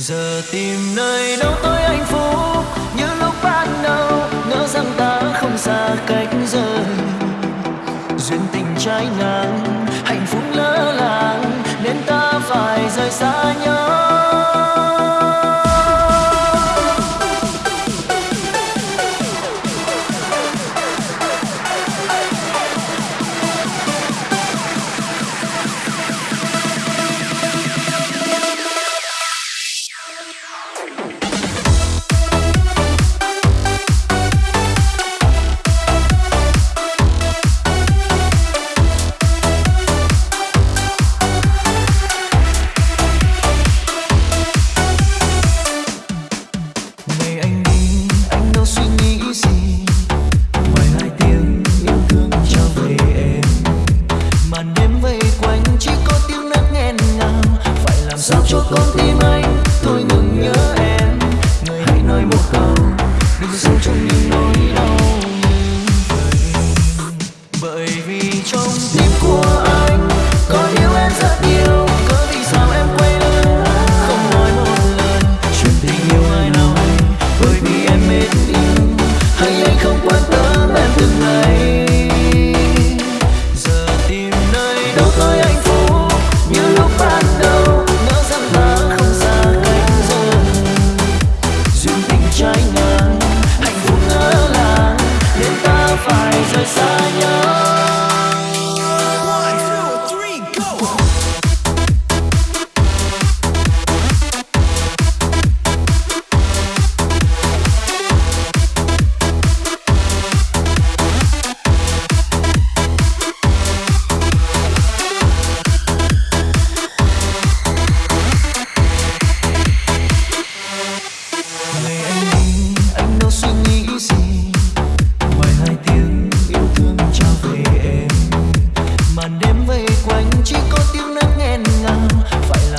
giờ tìm nơi đâu tôi anh phúc, như lúc ban đầu, ngỡ rằng ta không xa cách rời. Duyên tình trái ngang, hạnh phúc lỡ làng, nên ta phải rời xa nhau. cho con tim anh.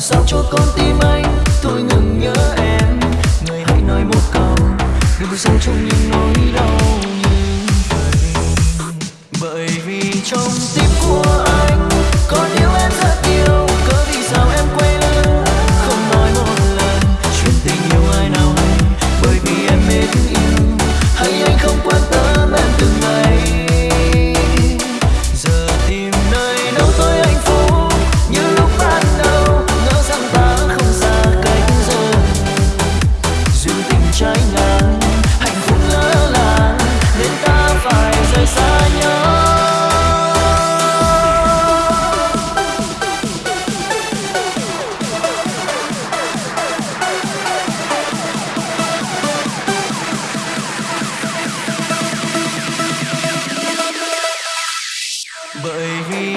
sao cho con tim anh? Thôi ngừng nhớ em. Người hãy nói một câu. Đừng sống trong những nỗi đau.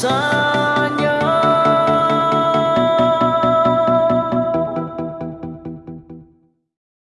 sun.